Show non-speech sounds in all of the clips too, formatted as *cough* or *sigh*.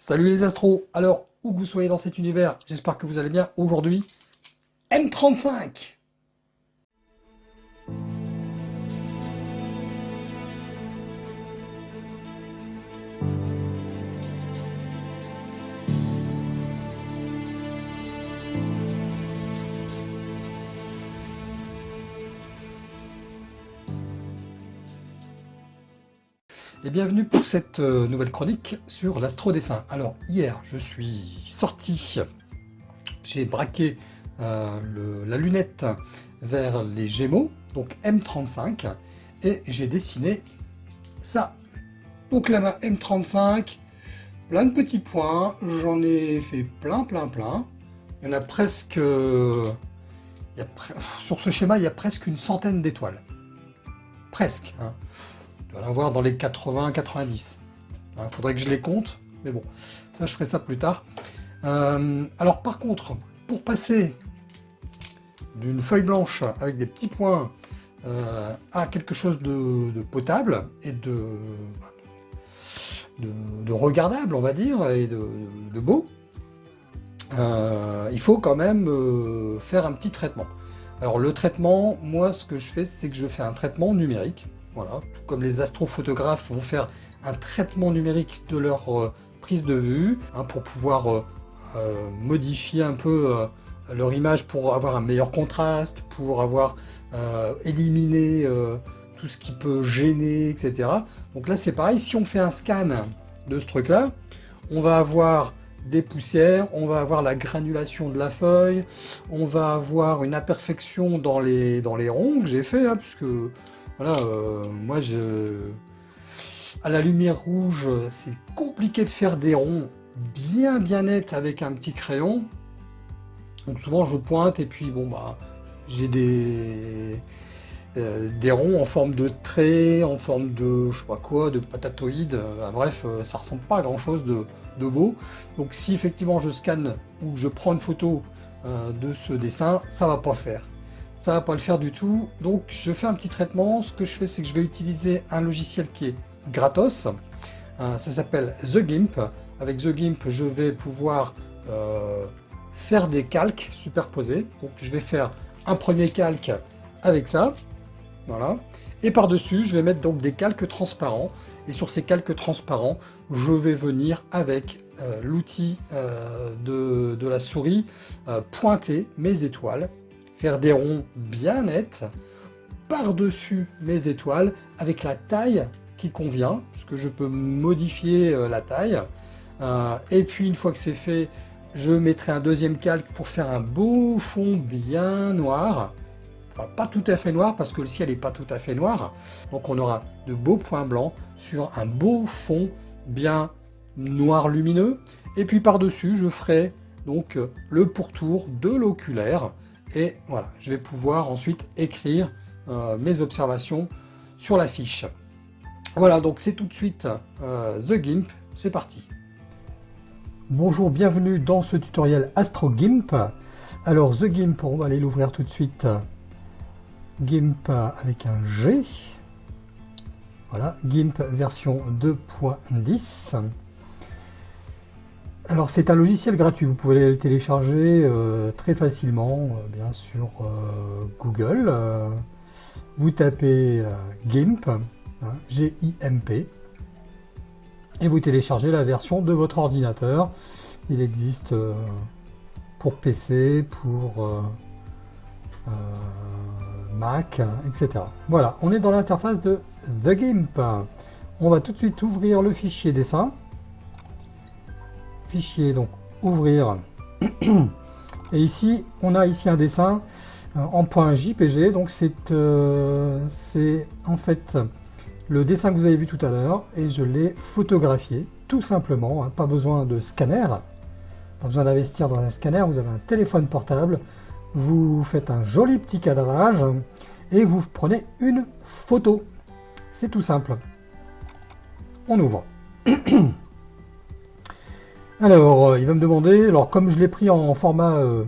Salut les astros Alors, où que vous soyez dans cet univers, j'espère que vous allez bien. Aujourd'hui, M35 et bienvenue pour cette euh, nouvelle chronique sur l'astrodessin. Alors hier je suis sorti, j'ai braqué euh, la lunette vers les Gémeaux, donc M35, et j'ai dessiné ça. Donc la main M35, plein de petits points, j'en ai fait plein plein plein, il y en a presque... sur ce schéma il y a presque une centaine d'étoiles. Presque. Hein dois l'avoir dans les 80-90. Il faudrait que je les compte, mais bon, ça je ferai ça plus tard. Euh, alors par contre, pour passer d'une feuille blanche avec des petits points euh, à quelque chose de, potable et de, de, regardable, on va dire, et de, beau, euh, il faut quand même faire un petit traitement. Alors le traitement, moi ce que je fais, c'est que je fais un traitement numérique. Voilà, comme les astrophotographes vont faire un traitement numérique de leur euh, prise de vue hein, pour pouvoir euh, euh, modifier un peu leur image pour avoir un meilleur contraste, pour avoir éliminé tout ce qui peut gêner, etc. Donc là c'est pareil, si on fait un scan de ce truc là, on va avoir des poussières, on va avoir la granulation de la feuille, on va avoir une imperfection dans les, dans les ronds que j'ai fait, hein, puisque voilà, euh, moi je... À la lumière rouge, c'est compliqué de faire des ronds bien bien nets avec un petit crayon. Donc souvent je pointe et puis bon bah j'ai des euh, des ronds en forme de trait, en forme de je sais pas quoi, de patatoïde. Euh, bref, ça ressemble pas à grand chose de, beau. Donc si effectivement je scanne ou je prends une photo de ce dessin, ça va pas faire ça va pas le faire du tout. Donc je fais un petit traitement. Ce que je fais, c'est que je vais utiliser un logiciel qui est gratos. Euh, ça s'appelle The Gimp. Avec The Gimp, je vais pouvoir euh, faire des calques superposés. Donc je vais faire un premier calque avec ça. Voilà. Et par-dessus, je vais mettre donc des calques transparents. Et sur ces calques transparents, je vais venir avec euh, l'outil de, de, la souris pointer mes étoiles faire des ronds bien nets par-dessus mes étoiles avec la taille qui convient, puisque je peux modifier euh, la taille. Euh, et puis une fois que c'est fait, je mettrai un deuxième calque pour faire un beau fond bien noir. Enfin, pas tout à fait noir parce que le ciel n'est pas tout à fait noir. Donc on aura de beaux points blancs sur un beau fond bien noir lumineux. Et puis par-dessus, je ferai donc le pourtour de l'oculaire et voilà, je vais pouvoir ensuite écrire euh, mes observations sur la fiche. Voilà, donc c'est tout de suite euh, The Gimp, c'est parti. Bonjour, bienvenue dans ce tutoriel Astro Gimp. Alors The Gimp, on va aller l'ouvrir tout de suite. Gimp avec un G. Voilà, Gimp version 2.10. Alors c'est un logiciel gratuit, vous pouvez le télécharger euh, très facilement, euh, bien sûr euh, Google. vous tapez GIMP, hein, G-I-M-P, et vous téléchargez la version de votre ordinateur. Il existe pour PC, pour Mac, etc. Voilà, on est dans l'interface de The GIMP. On va tout de suite ouvrir le fichier dessin fichier, donc ouvrir. *clears throat* Et ici, on a ici un dessin euh, en point JPG, donc euh, c'est en fait le dessin que vous avez vu tout à l'heure, et je l'ai photographié, tout simplement, hein, pas besoin de scanner, pas besoin d'investir dans un scanner, vous avez un téléphone portable, vous faites un joli petit cadrage, et vous prenez une photo. C'est tout simple. On ouvre. *clears throat* Alors, euh, il va me demander, alors comme je l'ai pris en format euh,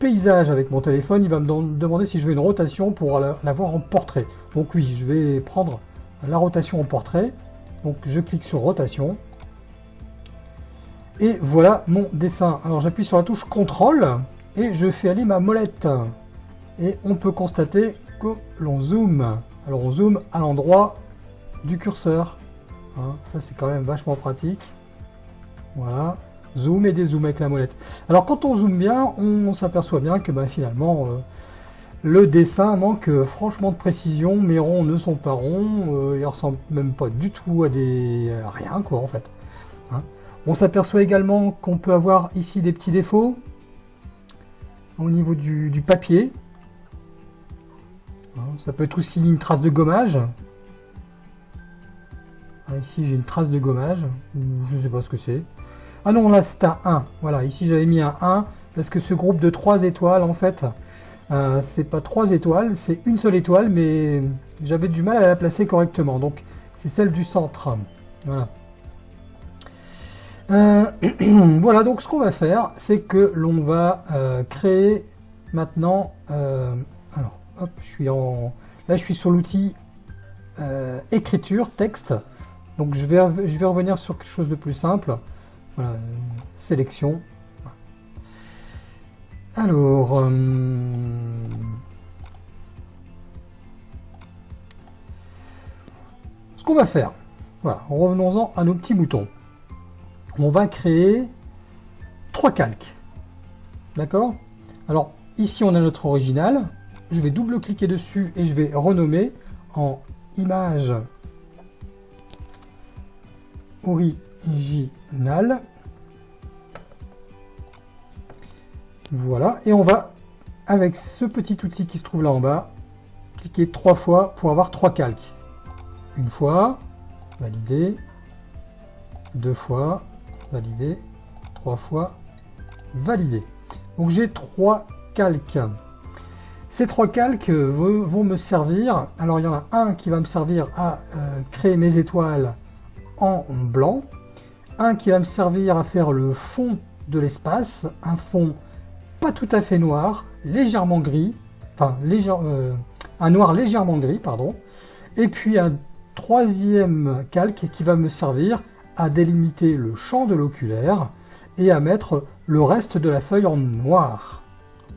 paysage avec mon téléphone, il va me demander si je veux une rotation pour l'avoir en portrait. Donc oui, je vais prendre la rotation en portrait. Donc je clique sur rotation. Et voilà mon dessin. Alors j'appuie sur la touche CTRL et je fais aller ma molette. Et on peut constater que l'on zoome. Alors on zoome à l'endroit du curseur. Hein, ça c'est quand même vachement pratique. Voilà. Zoom et dézoom avec la molette. Alors quand on zoome bien, on, s'aperçoit bien que bah, finalement euh, le dessin manque euh, franchement de précision. Mes ronds ne sont pas ronds. Euh, ils ressemblent même pas du tout à des rien quoi en fait. Hein. On s'aperçoit également qu'on peut avoir ici des petits défauts au niveau du, papier. Hein, ça peut être aussi une trace de gommage. Ah, ici j'ai une trace de gommage, je ne sais pas ce que c'est. Ah non, là c'est un 1. Voilà, ici j'avais mis un 1 parce que ce groupe de 3 étoiles, en fait, euh, c'est pas 3 étoiles, c'est une seule étoile, mais j'avais du mal à la placer correctement. Donc c'est celle du centre. Voilà. Euh, *clears throat* voilà, donc ce qu'on va faire, c'est que l'on va euh, créer maintenant... alors, hop, je suis en... Là, je suis sur l'outil écriture, texte. Donc je vais, je vais revenir sur quelque chose de plus simple. Voilà, sélection. Alors, euh, ce qu'on va faire, voilà, revenons-en à nos petits boutons. On va créer trois calques. D'accord? Alors, ici on a notre original. Je vais double-cliquer dessus et je vais renommer en image Voilà, et on va, avec ce petit outil qui se trouve là en bas, cliquer trois fois pour avoir trois calques. Une fois, valider, deux fois, valider, trois fois, valider. Donc j'ai trois calques. Ces trois calques vont me servir, alors il y en a un qui va me servir à euh, créer mes étoiles en blanc, un qui va me servir à faire le fond de l'espace, un fond pas tout à fait noir, légèrement gris, enfin euh, un noir légèrement gris, pardon, et puis un troisième calque qui va me servir à délimiter le champ de l'oculaire et à mettre le reste de la feuille en noir.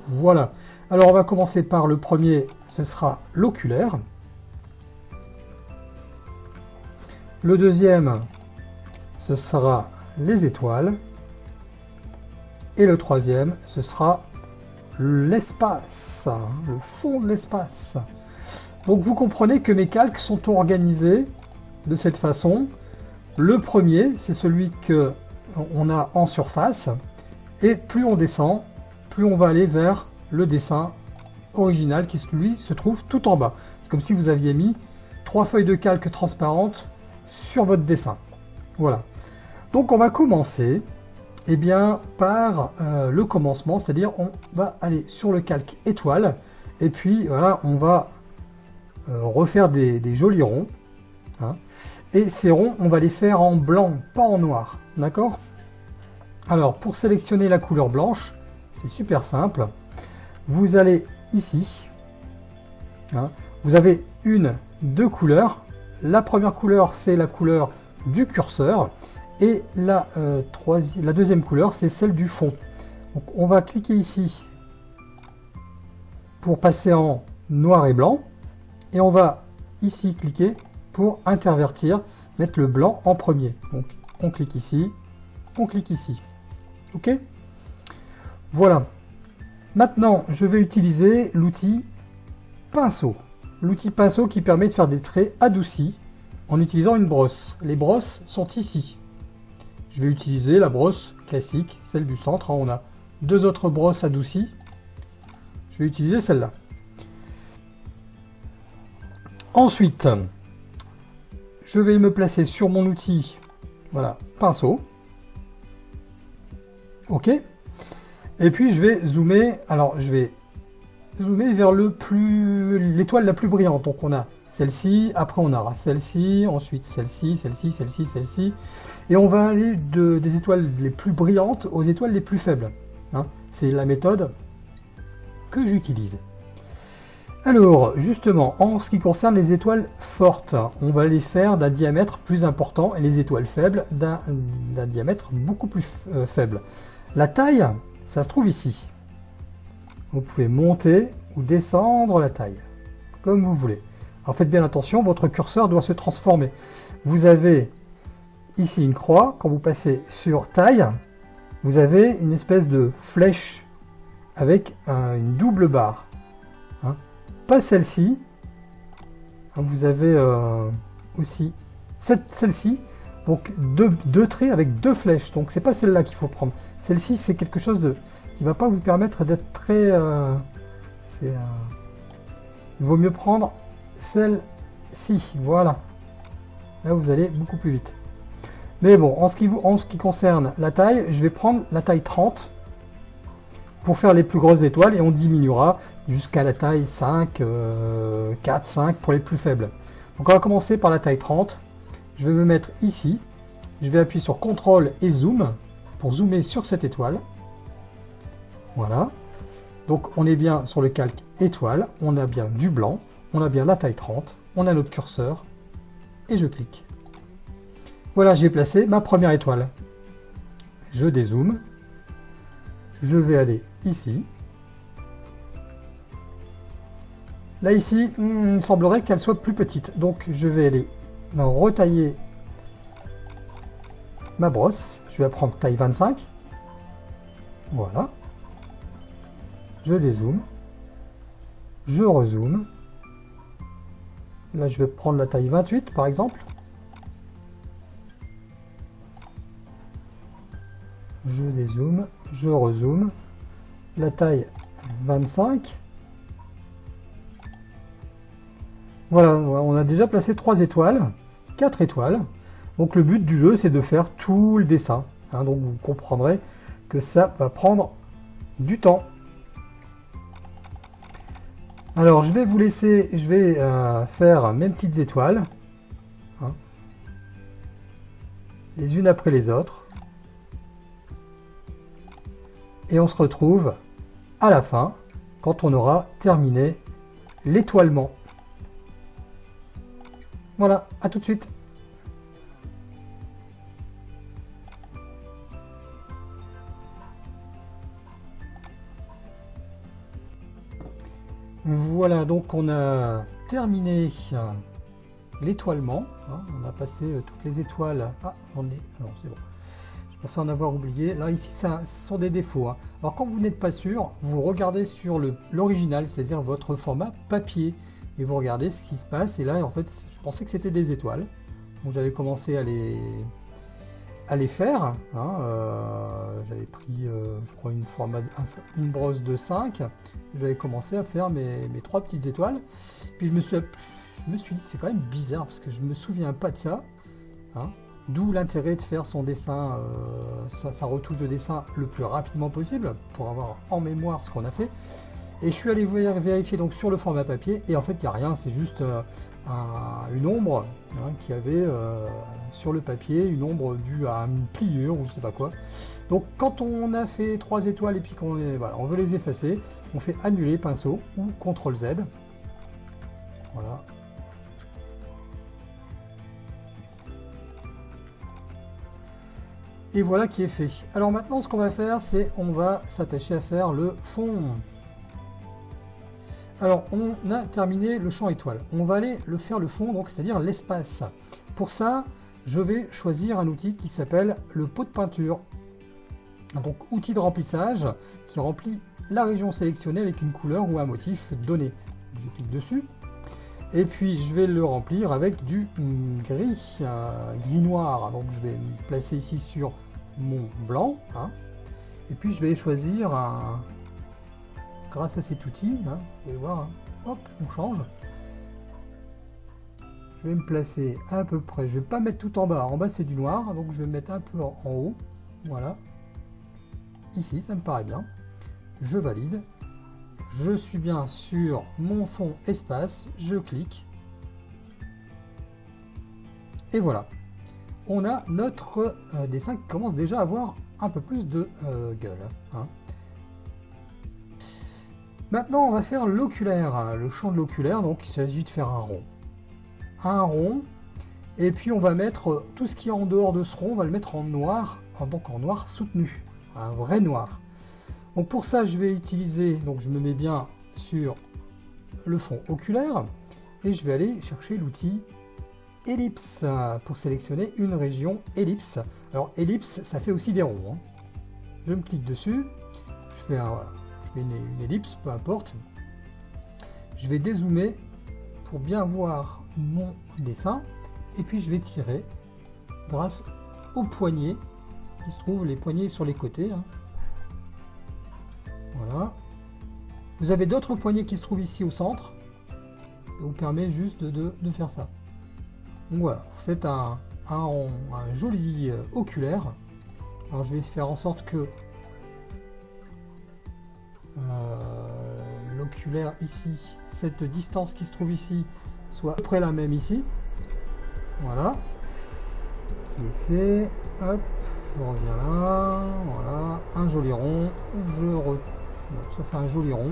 Voilà. Alors on va commencer par le premier, ce sera l'oculaire. Le deuxième, ce sera les étoiles. Et le troisième, ce sera l'espace, le fond de l'espace. Donc vous comprenez que mes calques sont organisés de cette façon. Le premier, c'est celui que on a en surface. Et plus on descend, plus on va aller vers le dessin original qui lui se trouve tout en bas. C'est comme si vous aviez mis trois feuilles de calque transparentes sur votre dessin. Voilà. Donc on va commencer eh bien, par euh, le commencement, c'est-à-dire on va aller sur le calque étoile, et puis voilà, on va euh, refaire des, jolis ronds. Hein. et ces ronds, on va les faire en blanc, pas en noir. D'accord? Alors, pour sélectionner la couleur blanche, c'est super simple. Vous allez ici, hein. vous avez une, deux couleurs, la première couleur, c'est la couleur du curseur. Et la, euh, la deuxième couleur, c'est celle du fond. Donc on va cliquer ici pour passer en noir et blanc. Et on va ici cliquer pour intervertir, mettre le blanc en premier. Donc on clique ici, on clique ici. OK? Voilà. Maintenant, je vais utiliser l'outil pinceau l'outil pinceau qui permet de faire des traits adoucis en utilisant une brosse. Les brosses sont ici. Je vais utiliser la brosse classique, celle du centre. On a deux autres brosses adoucies. Je vais utiliser celle-là. Ensuite, je vais me placer sur mon outil, voilà, pinceau. OK Et puis je vais zoomer, alors je vais zoomer vers l'étoile la plus brillante. Donc on a celle-ci, après on aura celle-ci, ensuite celle-ci, celle-ci, celle-ci, celle-ci. Et on va aller de, des étoiles les plus brillantes aux étoiles les plus faibles. Hein. C'est la méthode que j'utilise. Alors, justement, en ce qui concerne les étoiles fortes, on va les faire d'un diamètre plus important et les étoiles faibles d'un diamètre beaucoup plus euh, faible. La taille, ça se trouve ici. Vous pouvez monter ou descendre la taille, comme vous voulez. Alors faites bien attention, votre curseur doit se transformer. Vous avez ici une croix, quand vous passez sur taille, vous avez une espèce de flèche avec une double barre. Hein. Pas celle-ci. Hein, vous avez euh, aussi celle-ci. Donc deux, traits avec deux flèches. Donc c'est pas celle-là qu'il faut prendre. Celle-ci c'est quelque chose de qui va pas vous permettre d'être très. Euh, euh, il vaut mieux prendre celle-ci. Voilà. Là vous allez beaucoup plus vite. Mais bon, en ce, qui, en ce qui concerne la taille, je vais prendre la taille 30 pour faire les plus grosses étoiles et on diminuera jusqu'à la taille 5, 4, 5 pour les plus faibles. Donc on va commencer par la taille 30. Je vais me mettre ici. Je vais appuyer sur CTRL et Zoom pour zoomer sur cette étoile. Voilà. Donc on est bien sur le calque étoile, on a bien du blanc, on a bien la taille 30, on a notre curseur et je clique. Voilà, j'ai placé ma première étoile. Je dézoome. Je vais aller ici. Là, ici, hmm, il semblerait qu'elle soit plus petite. Donc, je vais aller retailler ma brosse. Je vais prendre taille 25. Voilà. Je dézoome. Je rezoome. Là, je vais prendre la taille 28, par exemple. Je dézoome. Je rezoome la taille 25. Voilà, on a déjà placé 3 étoiles, 4 étoiles. Donc le but du jeu, c'est de faire tout le dessin. Hein. donc vous comprendrez que ça va prendre du temps. Alors je vais vous laisser, je vais euh, faire mes petites étoiles. Hein. les unes après les autres. Et on se retrouve à la fin, quand on aura terminé l'étoilement. Voilà, à tout de suite. Voilà, donc on a terminé l'étoilement. Hein. on a passé euh, toutes les étoiles. Ah, j'en ai. Non, c'est bon en avoir oublié. Là, ici, ce sont des défauts. Hein. Alors, quand vous n'êtes pas sûr, vous regardez sur l'original, c'est-à-dire votre format papier, et vous regardez ce qui se passe. Et là, en fait, je pensais que c'était des étoiles. Donc, j'avais commencé à les, à faire. Hein. Euh, j'avais pris, euh, je crois, une, format, une brosse de 5. J'avais commencé à faire mes, mes, trois petites étoiles. Puis, je me suis, je me suis dit, c'est quand même bizarre, parce que je me souviens pas de ça. Hein. D'où l'intérêt de faire son dessin, euh, sa, retouche de dessin le plus rapidement possible pour avoir en mémoire ce qu'on a fait. Et je suis allé vérifier donc sur le format papier et en fait il n'y a rien, c'est juste une ombre hein, qui avait euh, sur le papier, une ombre due à une pliure ou je sais pas quoi. Donc quand on a fait trois étoiles et puis qu'on voilà, on veut les effacer, on fait annuler pinceau ou CTRL Z. Voilà, Et voilà qui est fait. Alors maintenant, ce qu'on va faire, c'est on va s'attacher à faire le fond. Alors, on a terminé le champ étoile. On va aller le faire le fond, donc c'est-à-dire l'espace. Pour ça, je vais choisir un outil qui s'appelle le pot de peinture. Donc, outil de remplissage qui remplit la région sélectionnée avec une couleur ou un motif donné. Je clique dessus. Et puis je vais le remplir avec du gris, euh, gris noir. Donc je vais me placer ici sur mon blanc. Hein. Et puis je vais choisir un... Grâce à cet outil, hein, vous pouvez voir, hein. hop, on change. Je vais me placer à peu près, je vais pas mettre tout en bas, en bas c'est du noir, donc je vais mettre un peu en haut, voilà. Ici, ça me paraît bien. Je valide je suis bien sur mon fond espace, je clique. Et voilà. On a notre euh, dessin qui commence déjà à avoir un peu plus de euh, gueule. Hein. Maintenant, on va faire l'oculaire, le champ de l'oculaire. Donc, il s'agit de faire un rond. Un rond. Et puis, on va mettre tout ce qui est en dehors de ce rond, on va le mettre en noir, donc en noir soutenu. Un vrai noir. Donc, pour ça, je vais utiliser, donc je me mets bien sur le fond oculaire. Et je vais aller chercher l'outil ellipse pour sélectionner une région ellipse. Alors, ellipse, ça fait aussi des ronds. Hein. Je me clique dessus. Je fais un, une, ellipse, peu importe. Je vais dézoomer pour bien voir mon dessin. Et puis je vais tirer grâce aux poignets qui se trouvent les poignets sur les côtés. Hein. Voilà. Vous avez d'autres poignets qui se trouvent ici au centre. Ça vous permet juste de, faire ça. Voilà, vous faites un, un, joli euh, oculaire. Alors je vais faire en sorte que l'oculaire ici, cette distance qui se trouve ici, soit à peu près la même ici. Voilà. C'est fait. Hop, je reviens là. Voilà, un joli rond. Je re... ça fait un joli rond.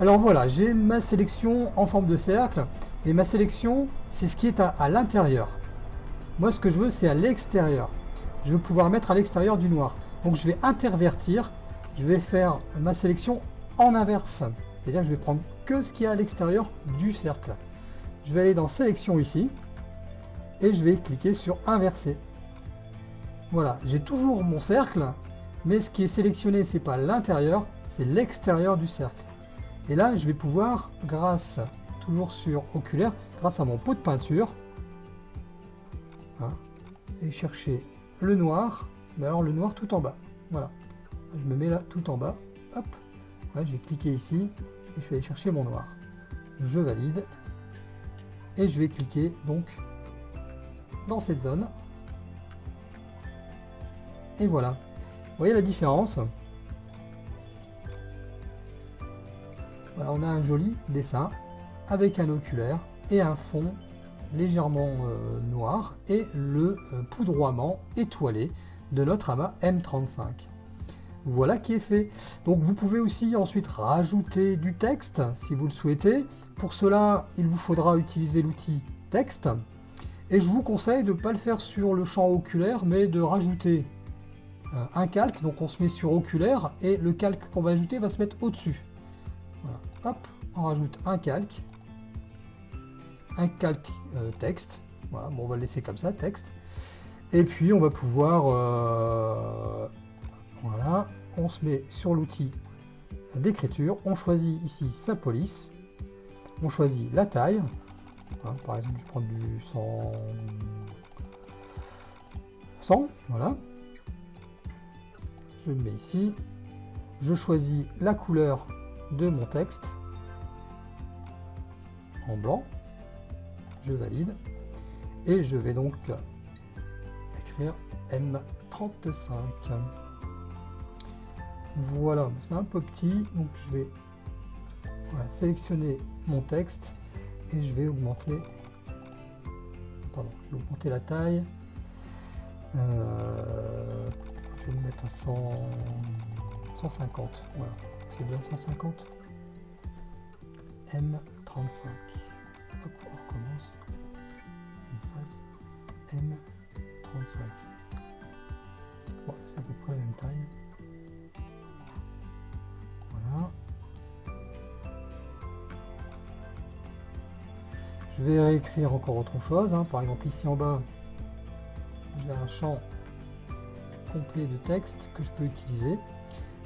Alors voilà, j'ai ma sélection en forme de cercle. Et ma sélection, c'est ce qui est à, l'intérieur. Moi, ce que je veux, c'est à l'extérieur. Je veux pouvoir mettre à l'extérieur du noir. Donc, je vais intervertir je vais faire ma sélection en inverse. C'est-à-dire que je vais prendre que ce qui est à l'extérieur du cercle. Je vais aller dans sélection ici et je vais cliquer sur inverser. Voilà, j'ai toujours mon cercle, mais ce qui est sélectionné, c'est pas l'intérieur, c'est l'extérieur du cercle. Et là, je vais pouvoir, grâce, toujours sur oculaire, grâce à mon pot de peinture, hein, et chercher le noir, mais alors le noir tout en bas. Voilà je me mets là tout en bas, hop, j'ai cliqué ici, et je vais aller chercher mon noir. Je valide, et je vais cliquer donc dans cette zone. Et voilà. Vous voyez la différence? On a un joli dessin avec un oculaire et un fond légèrement euh, noir et le euh, poudroiement étoilé de notre amas M35. Voilà qui est fait. Donc vous pouvez aussi ensuite rajouter du texte si vous le souhaitez. Pour cela, il vous faudra utiliser l'outil texte. Et je vous conseille de ne pas le faire sur le champ oculaire, mais de rajouter euh, un calque. Donc on se met sur oculaire et le calque qu'on va ajouter va se mettre au-dessus. Voilà. Hop, on rajoute un calque. Un calque euh, texte. Voilà, bon, on va le laisser comme ça, texte. Et puis on va pouvoir euh, voilà, on se met sur l'outil d'écriture, on choisit ici sa police, on choisit la taille, par exemple je prends du 100, 100 voilà, je mets ici, je choisis la couleur de mon texte en blanc, je valide, et je vais donc écrire M35. Voilà, c'est un peu petit, donc je vais sélectionner mon texte et je vais augmenter, pardon, augmenter la taille. Euh, je vais le mettre à 100, 150, voilà, c'est bien 150. M35. Hop, on recommence. M35. Bon, c'est à peu près la même taille. Je vais réécrire encore autre chose. Hein. Par exemple, ici en bas, il y a un champ complet de texte que je peux utiliser.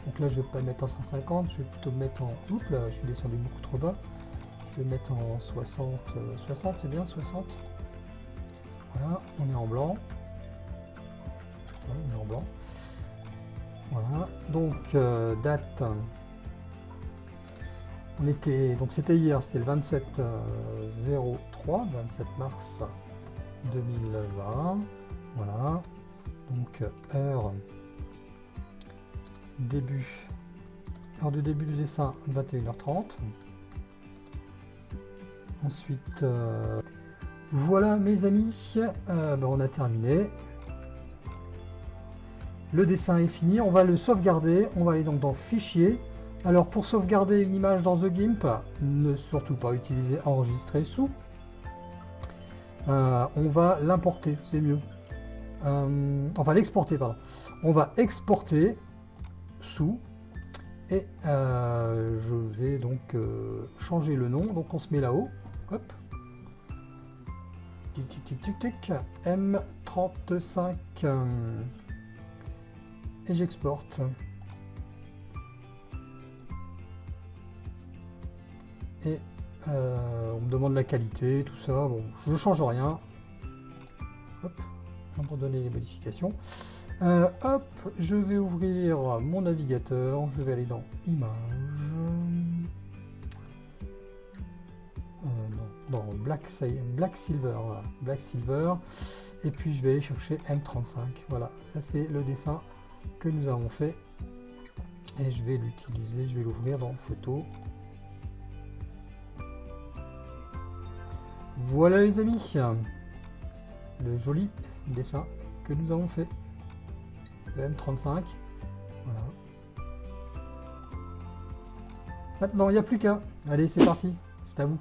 Donc là, je ne vais pas le mettre en 150, je vais plutôt le mettre en... Oups, là, je suis descendu beaucoup trop bas. Je vais le mettre en 60. 60, euh, c'est bien, 60. Voilà, on est en blanc. on est en blanc. Voilà, donc euh, date on était, donc c'était hier, c'était le 27 03, 27 mars 2020. Voilà. Donc heure début, de début du dessin 21h30. Ensuite, euh, voilà mes amis, euh, ben, on a terminé. Le dessin est fini, on va le sauvegarder, on va aller donc dans Fichier, Alors pour sauvegarder une image dans The Gimp, ne surtout pas utiliser enregistrer sous. Euh, on va l'importer, c'est mieux. Euh, enfin l'exporter, pardon. On va exporter sous et euh, je vais donc changer le nom. Donc on se met là-haut. Hop. Tic tic tic tic tic. M35 et j'exporte. Euh, on me demande la qualité, tout ça. Bon, je change rien. Hop, abandonner les modifications. Euh, hop, je vais ouvrir mon navigateur. Je vais aller dans Images. Euh, dans Black, Black Silver. Black Silver. Et puis je vais aller chercher M35. Voilà, ça c'est le dessin que nous avons fait. Et je vais l'utiliser, je vais l'ouvrir dans Photo. Voilà les amis, le joli dessin que nous avons fait. Le M35. Voilà. Maintenant, il n'y a plus qu'à. Allez, c'est parti. C'est à vous.